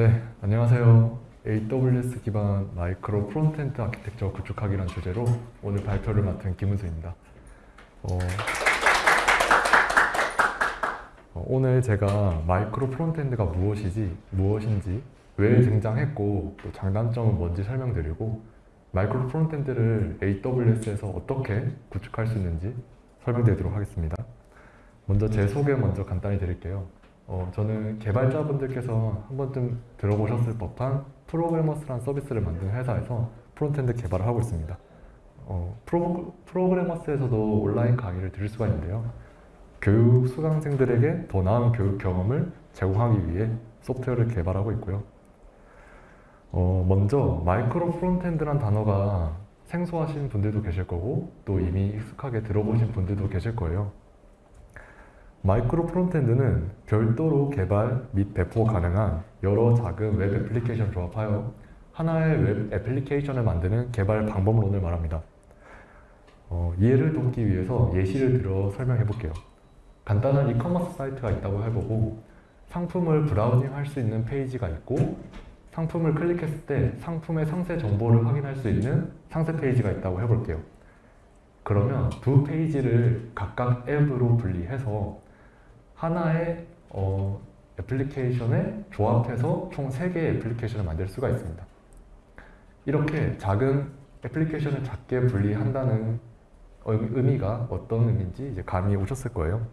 네, 안녕하세요. AWS 기반 micro frontend architecture 구축하기란 주제로 오늘 발표를 맡은 김은수입니다. 어, 어, 오늘 제가 micro frontend가 무엇이지, 무엇인지, 왜 등장했고 또 장단점은 뭔지 설명드리고 micro frontend를 AWS에서 어떻게 구축할 수 있는지 설명드리도록 하겠습니다. 먼저 제 소개 먼저 간단히 드릴게요. 어, 저는 개발자분들께서 한 번쯤 들어보셨을 법한 프로그래머스란 서비스를 만든 회사에서 frontend 개발을 하고 있습니다. 어, 프로, 프로그래머스에서도 온라인 강의를 들을 수가 있는데요. 교육 수강생들에게 더 나은 교육 경험을 제공하기 위해 소프트웨어를 개발하고 있고요. 어, 먼저 micro frontend란 단어가 생소하신 분들도 계실 거고 또 이미 익숙하게 들어보신 분들도 계실 거예요. micro frontend는 별도로 개발 및 배포 가능한 여러 작은 웹 애플리케이션을 조합하여 하나의 웹 애플리케이션을 만드는 개발 방법론을 말합니다. 어, 이해를 돕기 위해서 예시를 들어 설명해 볼게요. 간단한 이커머스 사이트가 있다고 해보고 상품을 browsing 할 수 있는 페이지가 있고 상품을 클릭했을 때 상품의 상세 정보를 확인할 수 있는 상세 페이지가 있다고 해볼게요. 그러면 두 페이지를 각각 앱으로 분리해서 하나의 어, 애플리케이션에 조합해서 총 3개의 애플리케이션을 만들 수가 있습니다. 이렇게 작은 애플리케이션을 작게 분리한다는 의미가 어떤 의미인지 이제 감이 오셨을 거예요.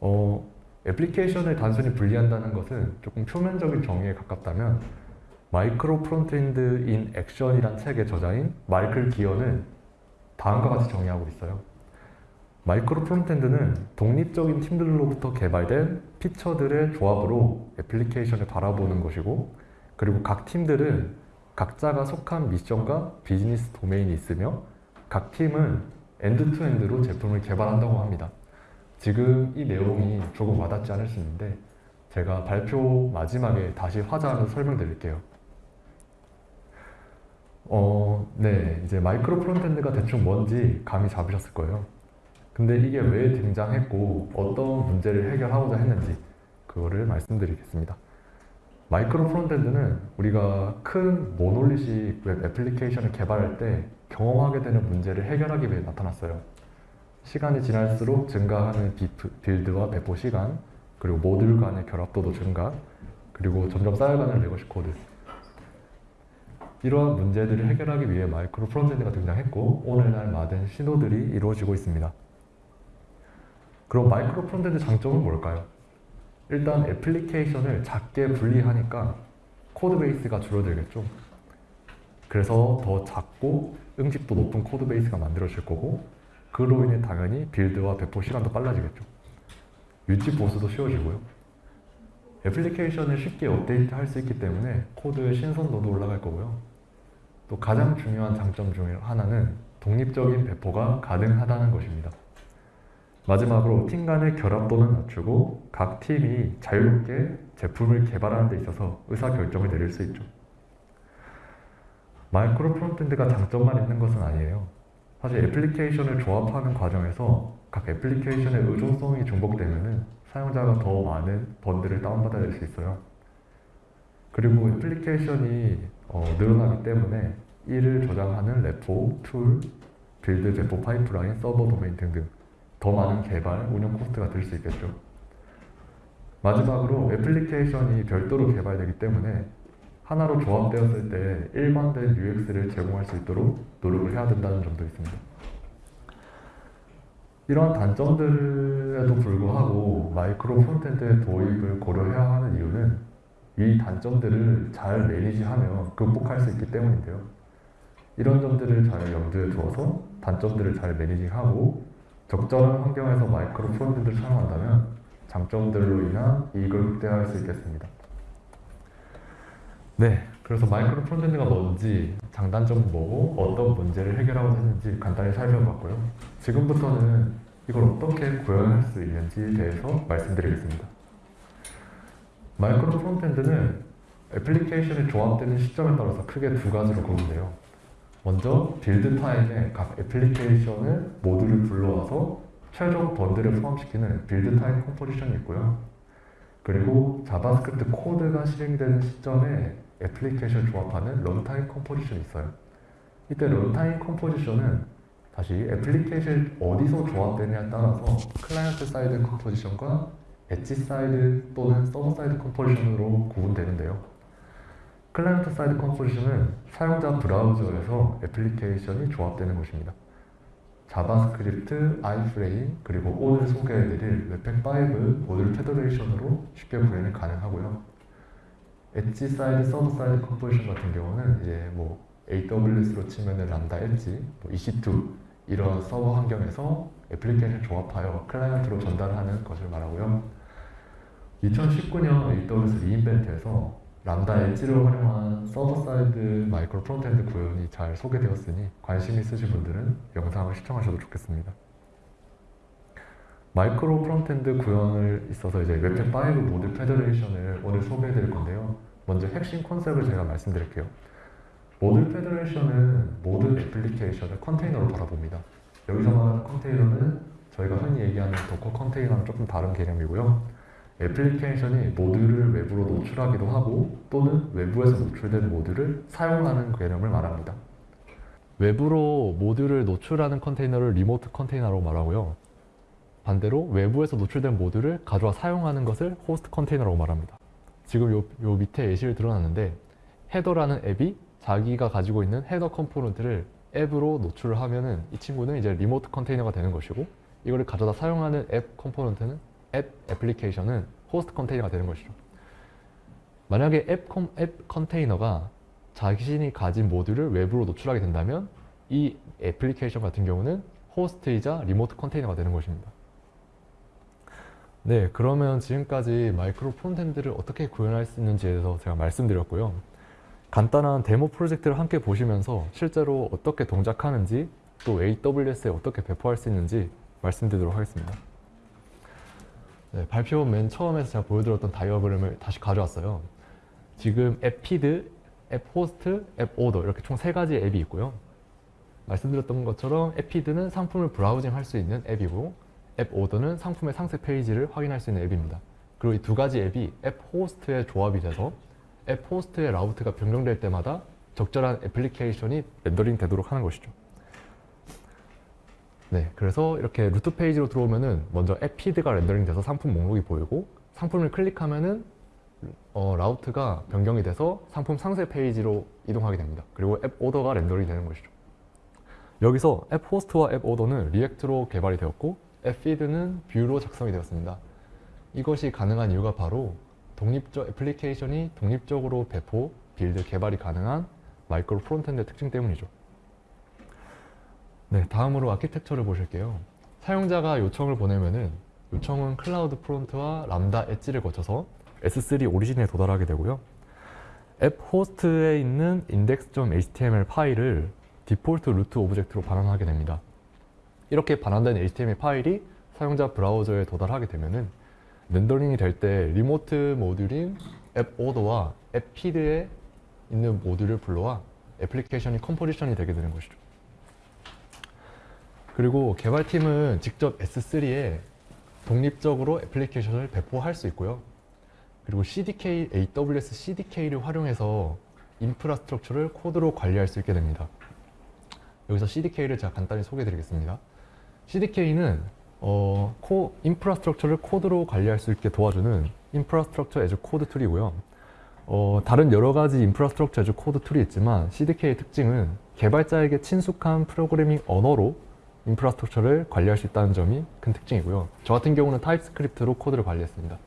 어, 애플리케이션을 단순히 분리한다는 것은 조금 표면적인 정의에 가깝다면 Micro Frontends in Action이란 책의 저자인 마이클 기어는 다음과 같이 정의하고 있어요. micro frontend는 독립적인 팀들로부터 개발된 feature들의 조합으로 애플리케이션을 바라보는 것이고 그리고 각 팀들은 각자가 속한 미션과 비즈니스 도메인이 있으며 각 팀은 end-to-end로 제품을 개발한다고 합니다. 지금 이 내용이 조금 와닿지 않을 수 있는데 제가 발표 마지막에 다시 한번 설명드릴게요. 어, 네, 이제 micro frontend가 대충 뭔지 감이 잡으셨을 거예요. 근데 이게 왜 등장했고 어떤 문제를 해결하고자 했는지 그거를 말씀드리겠습니다. micro frontend는 우리가 큰 monolithic 웹 애플리케이션을 개발할 때 경험하게 되는 문제를 해결하기 위해 나타났어요. 시간이 지날수록 증가하는 비프, build와 배포 시간, 그리고 모듈 간의 결합도도 증가, 그리고 점점 쌓여가는 legacy code. 이러한 문제들을 해결하기 위해 micro frontend가 등장했고 오늘날 많은 시도들이 이루어지고 있습니다. 그럼 micro frontend 장점은 뭘까요? 일단 애플리케이션을 작게 분리하니까 codebase가 줄어들겠죠. 그래서 더 작고 응집도 높은 codebase가 만들어질 거고 그로 인해 당연히 build와 배포 시간도 빨라지겠죠. 유지 보수도 쉬워지고요. 애플리케이션을 쉽게 업데이트 할 수 있기 때문에 코드의 신선도도 올라갈 거고요. 또 가장 중요한 장점 중 하나는 독립적인 배포가 가능하다는 것입니다. 마지막으로 팀 간의 결합도는 낮추고 각 팀이 자유롭게 제품을 개발하는 데 있어서 의사결정을 내릴 수 있죠. micro frontend가 장점만 있는 것은 아니에요. 사실 애플리케이션을 조합하는 과정에서 각 애플리케이션의 의존성이 중복되면 사용자가 더 많은 bundle을 다운받아야 될수 있어요. 그리고 애플리케이션이 어, 늘어나기 때문에 이를 저장하는 repo, tool, build, 배포 파이프라인, 서버 도메인 등등 더 많은 개발, 운영 cost가 들 수 있겠죠. 마지막으로 애플리케이션이 별도로 개발되기 때문에 하나로 조합되었을 때 일관된 UX를 제공할 수 있도록 노력을 해야 된다는 점도 있습니다. 이러한 단점들에도 불구하고 micro frontend의 도입을 고려해야 하는 이유는 이 단점들을 잘 manage하며 극복할 수 있기 때문인데요. 이런 점들을 잘 염두에 두어서 단점들을 잘 managing하고 적절한 환경에서 micro frontend를 사용한다면 장점들로 인한 이익을 극대화할 수 있겠습니다. 네, 그래서 micro frontend가 뭔지, 장단점은 뭐고, 어떤 문제를 해결하고 있는지 간단히 살펴봤고요. 지금부터는 이걸 어떻게 구현할 수 있는지에 대해서 말씀드리겠습니다. micro frontend는 애플리케이션이 조합되는 시점에 따라서 크게 두 가지로 구분돼요. 먼저 build time에 각 애플리케이션을 모두를 불러와서 최종 번들을 포함시키는 build time composition이 있고요. 그리고 JavaScript 코드가 실행되는 시점에 애플리케이션 조합하는 runtime composition이 있어요. 이때 runtime composition은 다시 애플리케이션 어디서 조합되느냐에 따라서 client side composition과 edge side 또는 server side composition으로 구분되는데요. client side composition은 사용자 브라우저에서 애플리케이션이 조합되는 것입니다. JavaScript, iframe, 그리고 오늘 소개해드릴 Webpack5 Module Federation으로 쉽게 구현이 가능하고요. edge side, server side composition 같은 경우는 이제 뭐 AWS로 치면은 Lambda Edge, 뭐 EC2 이런 서버 환경에서 애플리케이션 조합하여 클라이언트로 전달하는 것을 말하고요. 2019년 AWS re:Invent에서 Lambda Edge를 활용한 server side micro frontend 구현이 잘 소개되었으니 관심 있으신 분들은 영상을 시청하셔도 좋겠습니다. micro frontend 구현을 있어서 이제 Webpack 5 Module Federation을 오늘 소개해 드릴 건데요. 먼저 핵심 컨셉을 제가 말씀드릴게요. Module Federation은 모든 애플리케이션을 컨테이너로 바라봅니다. 여기서 말하는 컨테이너는 저희가 흔히 얘기하는 Docker 컨테이너랑 조금 다른 개념이고요. 애플리케이션이 모듈을 외부로 노출하기도 하고 또는 외부에서 노출된 모듈을 사용하는 개념을 말합니다. 외부로 모듈을 노출하는 컨테이너를 remote container라고 말하고요. 반대로 외부에서 노출된 모듈을 가져와 사용하는 것을 host container라고 말합니다. 지금 요, 요 밑에 예시를 들어놨는데 header라는 앱이 자기가 가지고 있는 header component를 앱으로 노출을 하면은 이 친구는 이제 remote container가 되는 것이고 이거를 가져다 사용하는 앱 component는 앱 애플리케이션은 host container가 되는 것이죠. 만약에 앱, 컴, 앱 컨테이너가 자신이 가진 모듈을 외부로 노출하게 된다면 이 애플리케이션 같은 경우는 host이자 remote container가 되는 것입니다. 네, 그러면 지금까지 micro frontend를 어떻게 구현할 수 있는지에 대해서 제가 말씀드렸고요. 간단한 데모 프로젝트를 함께 보시면서 실제로 어떻게 동작하는지 또 AWS에 어떻게 배포할 수 있는지 말씀드리도록 하겠습니다. 네, 발표 맨 처음에서 제가 보여드렸던 다이어그램을 다시 가져왔어요. 지금 app feed, app host, app order 이렇게 총 세 가지 앱이 있고요. 말씀드렸던 것처럼 app feed는 상품을 browsing 할 수 있는 앱이고 app order는 상품의 상세 페이지를 확인할 수 있는 앱입니다. 그리고 이 두 가지 앱이 app host에 조합이 돼서 app host의 route가 변경될 때마다 적절한 애플리케이션이 rendering 되도록 하는 것이죠. 네, 그래서 이렇게 root 페이지로 들어오면은 먼저 app feed가 rendering 돼서 상품 목록이 보이고 상품을 클릭하면은 어, route가 변경이 돼서 상품 상세 페이지로 이동하게 됩니다. 그리고 app order가 rendering이 되는 것이죠. 여기서 app host와 app order는 React로 개발이 되었고 app feed는 Vue로 작성이 되었습니다. 이것이 가능한 이유가 바로 독립적 애플리케이션이 독립적으로 배포, build, 개발이 가능한 micro frontend 특징 때문이죠. 네, 다음으로 아키텍처를 보실게요. 사용자가 요청을 보내면은 요청은 CloudFront와 Lambda Edge를 거쳐서 S3 origin에 도달하게 되고요. app host에 있는 index.html 파일을 default root object로 반환하게 됩니다. 이렇게 반환된 HTML 파일이 사용자 브라우저에 도달하게 되면은 rendering이 될 때 remote 모듈인 app order와 app feed에 있는 모듈을 불러와 애플리케이션이 composition이 되게 되는 것이죠. 그리고 개발팀은 직접 S3에 독립적으로 애플리케이션을 배포할 수 있고요. 그리고 CDK, AWS CDK를 활용해서 infrastructure를 코드로 관리할 수 있게 됩니다. 여기서 CDK를 제가 간단히 소개해 드리겠습니다. CDK는 어, 코, infrastructure를 코드로 관리할 수 있게 도와주는 infrastructure as code tool이고요. 어, 다른 여러 가지 infrastructure as code tool이 있지만 CDK의 특징은 개발자에게 친숙한 프로그래밍 언어로 infrastructure를 관리할 수 있다는 점이 큰 특징이고요. 저 같은 경우는 TypeScript로 코드를 관리했습니다.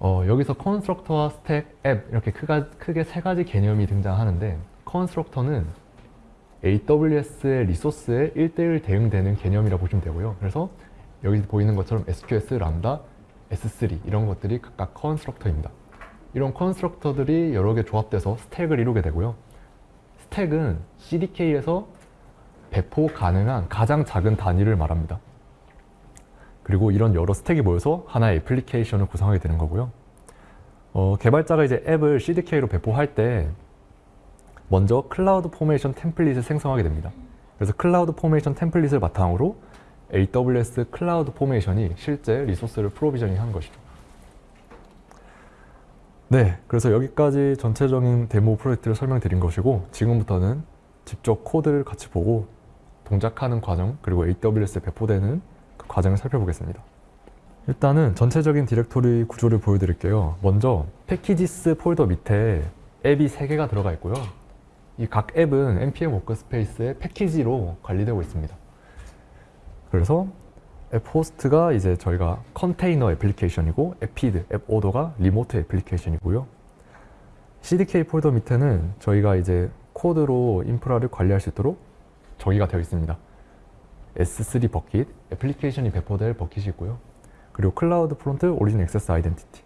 어, 여기서 constructor와 stack, 앱 이렇게 크가, 크게 세 가지 개념이 등장하는데 constructor는 AWS의 리소스에 1대1 대응되는 개념이라 보시면 되고요. 그래서 여기 보이는 것처럼 SQS, Lambda, S3 이런 것들이 각각 constructor입니다. 이런 constructor들이 여러 개 조합돼서 stack을 이루게 되고요. stack은 CDK에서 배포 가능한 가장 작은 단위를 말합니다. 그리고 이런 여러 stack이 모여서 하나의 애플리케이션을 구성하게 되는 거고요. 어, 개발자가 이제 앱을 CDK로 배포할 때 먼저 CloudFormation template을 생성하게 됩니다. 그래서 CloudFormation template을 바탕으로 AWS CloudFormation이 실제 resource를 provisioning 한 것이죠. 네, 그래서 여기까지 전체적인 데모 프로젝트를 설명드린 것이고 지금부터는 직접 코드를 같이 보고 동작하는 과정 그리고 AWS에 배포되는 그 과정을 살펴보겠습니다. 일단은 전체적인 디렉토리 구조를 보여드릴게요. 먼저 packages 폴더 밑에 앱이 3개가 들어가 있고요. 이 각 앱은 npm workspace의 패키지로 관리되고 있습니다. 그래서 app host가 이제 저희가 컨테이너 애플리케이션이고 app feed, app order가 remote 애플리케이션이고요. CDK 폴더 밑에는 저희가 이제 코드로 인프라를 관리할 수 있도록 정의가 되어 있습니다. S3 bucket, 애플리케이션이 배포될 bucket이 있고요. 그리고 CloudFront, origin access identity,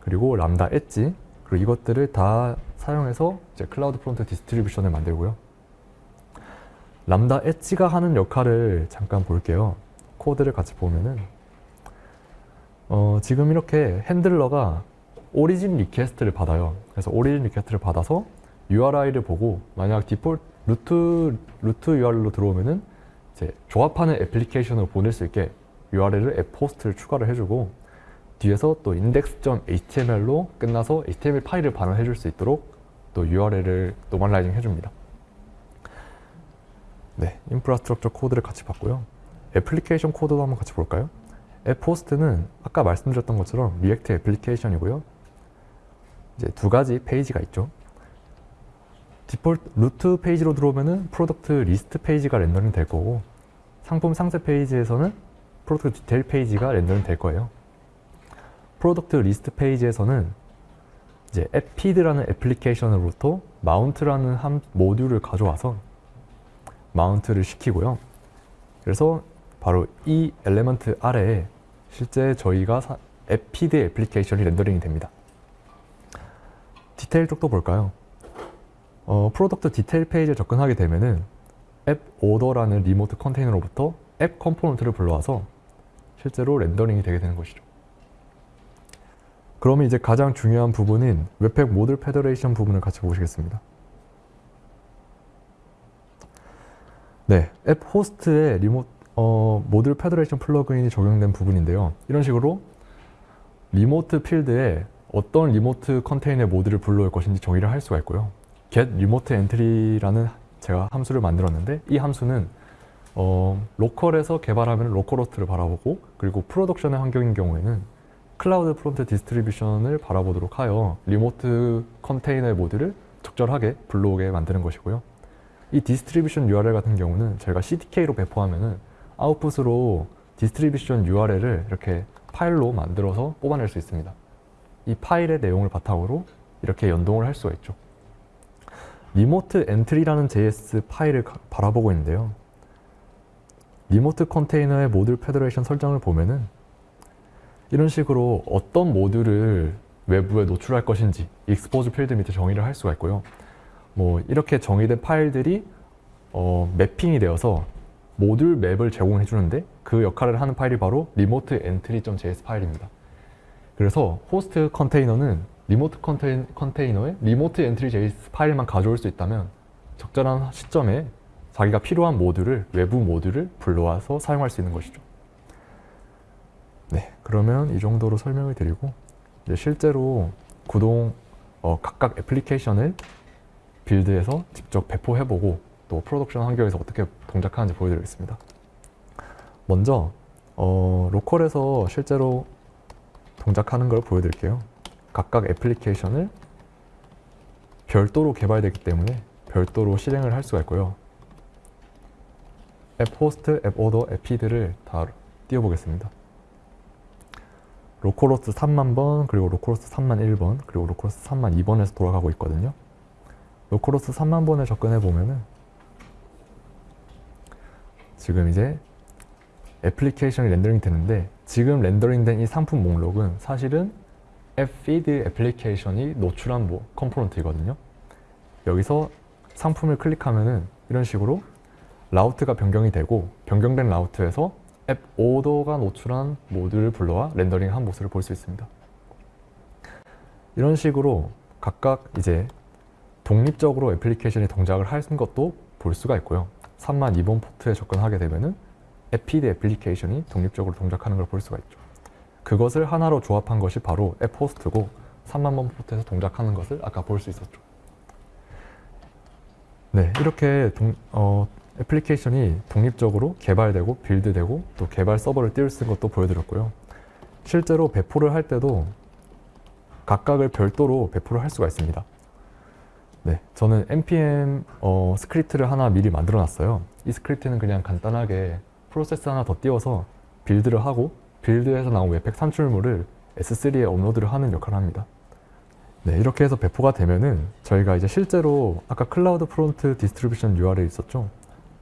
그리고 Lambda Edge, 그리고 이것들을 다 사용해서 이제 CloudFront distribution을 만들고요. Lambda Edge가 하는 역할을 잠깐 볼게요. 코드를 같이 보면은 어, 지금 이렇게 handler가 origin request를 받아요. 그래서 origin request를 받아서 URI를 보고 만약 default root root URL로 들어오면은 이제 조합하는 애플리케이션을 보낼 수 있게 URL을 app host를 추가를 해주고 뒤에서 또 index.html로 끝나서 HTML 파일을 반환해 줄 수 있도록 또 URL을 normalizing 해줍니다. 네, infrastructure 코드를 같이 봤고요. 애플리케이션 코드도 한번 같이 볼까요? app host는 아까 말씀드렸던 것처럼 React 애플리케이션이고요. 이제 두 가지 페이지가 있죠. default root 페이지로 들어오면은 product list 페이지가 rendering 될 거고 상품 상세 페이지에서는 product detail 페이지가 rendering 될 거예요. product list 페이지에서는 이제 app feed라는 애플리케이션으로부터 mount라는 한 모듈을 가져와서 mount를 시키고요. 그래서 바로 이 element 아래에 실제 저희가 사, app feed 애플리케이션이 rendering이 됩니다. 디테일 쪽도 볼까요? 어, product detail 페이지에 접근하게 되면은 app order라는 remote 컨테이너로부터 app component를 불러와서 실제로 rendering이 되게 되는 것이죠. 그러면 이제 가장 중요한 부분인 Webpack module federation 부분을 같이 보시겠습니다. 네, app host에 remo- 어, module federation plugin이 적용된 부분인데요. 이런 식으로 remote field에 어떤 remote 컨테이너의 모듈을 불러올 것인지 정의를 할 수가 있고요. Get remote entry라는 제가 함수를 만들었는데 이 함수는 어, local에서 개발하면 localhost를 바라보고 그리고 production의 환경인 경우에는 CloudFront distribution을 바라보도록 하여 remote 컨테이너의 모듈을 적절하게 불러오게 만드는 것이고요. 이 distribution URL 같은 경우는 저희가 CDK로 배포하면 은 output으로 distribution URL을 이렇게 파일로 만들어서 뽑아낼 수 있습니다. 이 파일의 내용을 바탕으로 이렇게 연동을 할 수가 있죠. remote entry라는 JS 파일을 바라보고 있는데요. remote 컨테이너의 module federation 설정을 보면은 이런 식으로 어떤 모듈을 외부에 노출할 것인지 expose field 밑에 정의를 할 수가 있고요. 뭐 이렇게 정의된 파일들이 어, mapping이 되어서 module map을 제공해 주는데 그 역할을 하는 파일이 바로 remote entry.js 파일입니다. 그래서 호스트 컨테이너는 remote 컨테이, 컨테이너에 remote entry JS 파일만 가져올 수 있다면 적절한 시점에 자기가 필요한 모듈을 외부 모듈을 불러와서 사용할 수 있는 것이죠. 네, 그러면 이 정도로 설명을 드리고 이제 실제로 구동 어, 각각 애플리케이션을 build해서 직접 배포해보고 또 production 환경에서 어떻게 동작하는지 보여드리겠습니다. 먼저 어, local에서 실제로 동작하는 걸 보여드릴게요. 각각 애플리케이션을 별도로 개발되기 때문에 별도로 실행을 할 수가 있고요. app host, app order, app feed를 다 띄워보겠습니다. localhost 3만 번, 그리고 localhost 3만 1번, 그리고 localhost 3만 2번에서 돌아가고 있거든요. localhost 3만 번에 접근해 보면은 지금 이제 애플리케이션이 rendering 되는데 지금 rendering된 이 상품 목록은 사실은 app feed 애플리케이션이 노출한 뭐 component이거든요. 여기서 상품을 클릭하면은 이런 식으로 route가 변경이 되고 변경된 route에서 app order가 노출한 모듈을 불러와 rendering한 모습을 볼 수 있습니다. 이런 식으로 각각 이제 독립적으로 애플리케이션이 동작을 하는 것도 볼 수가 있고요. 3만 2번 포트에 접근하게 되면은 app feed 애플리케이션이 독립적으로 동작하는 걸 볼 수가 있죠. 그것을 하나로 조합한 것이 바로 app host고 3만 번 포트에서 동작하는 것을 아까 볼 수 있었죠. 네, 이렇게 동, 어, 애플리케이션이 독립적으로 개발되고 build되고 또 개발 서버를 띄울 수 있는 것도 보여드렸고요. 실제로 배포를 할 때도 각각을 별도로 배포를 할 수가 있습니다. 네, 저는 npm 어, 스크립트를 하나 미리 만들어 놨어요. 이 스크립트는 그냥 간단하게 프로세스 하나 더 띄워서 build를 하고 build에서 나온 Webpack 산출물을 S3에 업로드를 하는 역할을 합니다. 네, 이렇게 해서 배포가 되면은 저희가 이제 실제로 아까 CloudFront distribution URL 있었죠?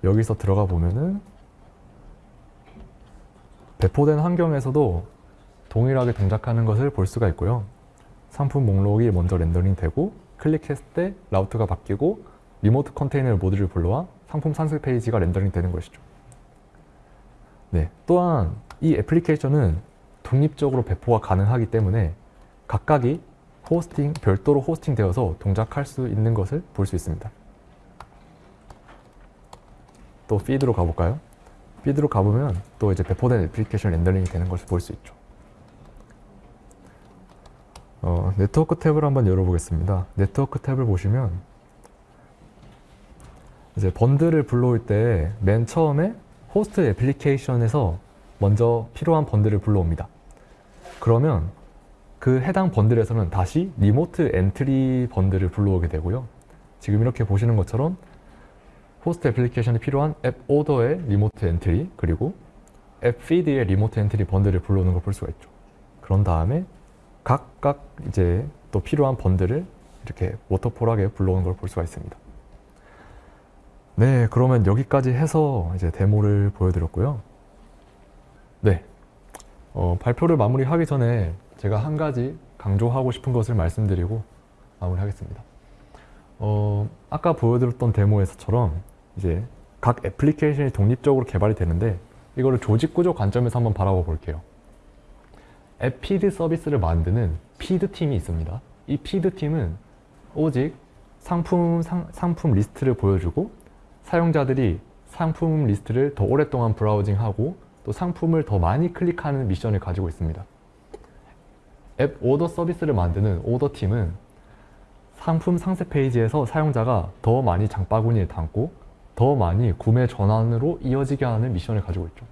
여기서 들어가 보면은 배포된 환경에서도 동일하게 동작하는 것을 볼 수가 있고요. 상품 목록이 먼저 rendering 되고 클릭했을 때 route가 바뀌고 remote container module을 불러와 상품 상세 페이지가 rendering 되는 것이죠. 네, 또한 이 애플리케이션은 독립적으로 배포가 가능하기 때문에 각각이 hosting, 별도로 hosting 되어서 동작할 수 있는 것을 볼 수 있습니다. 또 feed로 가볼까요? feed로 가보면 또 이제 배포된 애플리케이션 rendering이 되는 것을 볼 수 있죠. 어, 네트워크 탭을 한번 열어보겠습니다. 네트워크 탭을 보시면 이제 bundle을 불러올 때 맨 처음에 호스트 애플리케이션에서 먼저 필요한 bundle을 불러옵니다. 그러면 그 해당 bundle에서는 다시 remote entry bundle을 불러오게 되고요. 지금 이렇게 보시는 것처럼 호스트 애플리케이션이 필요한 app order의 remote entry 그리고 app feed의 remote entry bundle을 불러오는 걸 볼 수가 있죠. 그런 다음에 각각 이제 또 필요한 bundle을 이렇게 워터폴하게 불러오는 걸 볼 수가 있습니다. 네, 그러면 여기까지 해서 이제 데모를 보여드렸고요. 네, 어, 발표를 마무리하기 전에 제가 한 가지 강조하고 싶은 것을 말씀드리고 마무리하겠습니다. 어, 아까 보여드렸던 데모에서처럼 이제 각 애플리케이션이 독립적으로 개발이 되는데 이거를 조직 구조 관점에서 한번 바라봐 볼게요. app feed 서비스를 만드는 feed 팀이 있습니다. 이 feed 팀은 오직 상품 상, 상품 리스트를 보여주고 사용자들이 상품 리스트를 더 오랫동안 browsing하고 또 상품을 더 많이 클릭하는 미션을 가지고 있습니다. 앱 오더 서비스를 만드는 오더 팀은 상품 상세 페이지에서 사용자가 더 많이 장바구니에 담고 더 많이 구매 전환으로 이어지게 하는 미션을 가지고 있죠.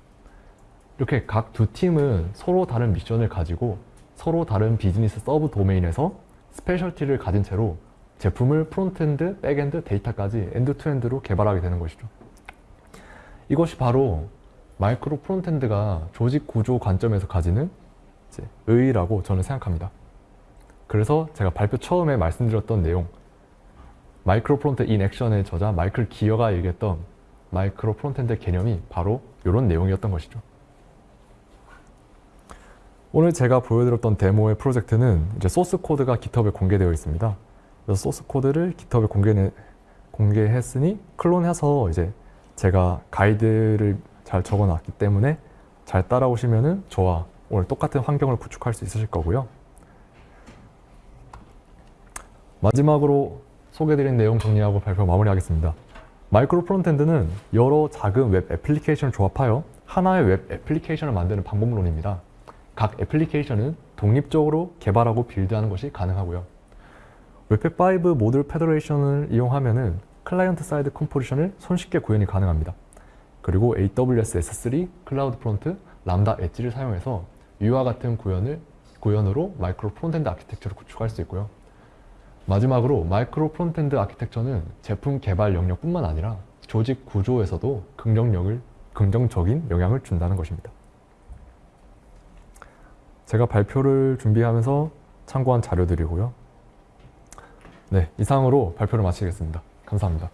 이렇게 각 두 팀은 서로 다른 미션을 가지고 서로 다른 비즈니스 sub domain에서 specialty를 가진 채로 제품을 frontend, backend, 데이터까지 end-to-end로 개발하게 되는 것이죠. 이것이 바로 micro frontend가 조직 구조 관점에서 가지는 의의라고 저는 생각합니다. 그래서 제가 발표 처음에 말씀드렸던 내용 Micro Front in Action의 저자 마이클 기어가 얘기했던 micro frontend 개념이 바로 이런 내용이었던 것이죠. 오늘 제가 보여드렸던 데모의 프로젝트는 이제 소스 코드가 GitHub에 공개되어 있습니다. 소스 코드를 GitHub에 공개, 공개했으니 clone해서 이제 제가 가이드를 잘 적어놨기 때문에 잘 따라오시면은 저와 오늘 똑같은 환경을 구축할 수 있으실 거고요. 마지막으로 소개드린 내용 정리하고 발표 마무리하겠습니다. micro frontend는 여러 작은 웹 애플리케이션을 조합하여 하나의 웹 애플리케이션을 만드는 방법론입니다. 각 애플리케이션은 독립적으로 개발하고 build하는 것이 가능하고요. Webpack 5 Module Federation을 이용하면 client side composition을 손쉽게 구현이 가능합니다. 그리고 AWS S3, CloudFront, Lambda Edge를 사용해서 위와 같은 구현을, 구현으로 micro frontend architecture를 구축할 수 있고요. 마지막으로 micro frontend architecture는 제품 개발 영역뿐만 아니라 조직 구조에서도 긍정력을, 긍정적인 영향을 준다는 것입니다. 제가 발표를 준비하면서 참고한 자료들이고요. 네, 이상으로 발표를 마치겠습니다. 감사합니다.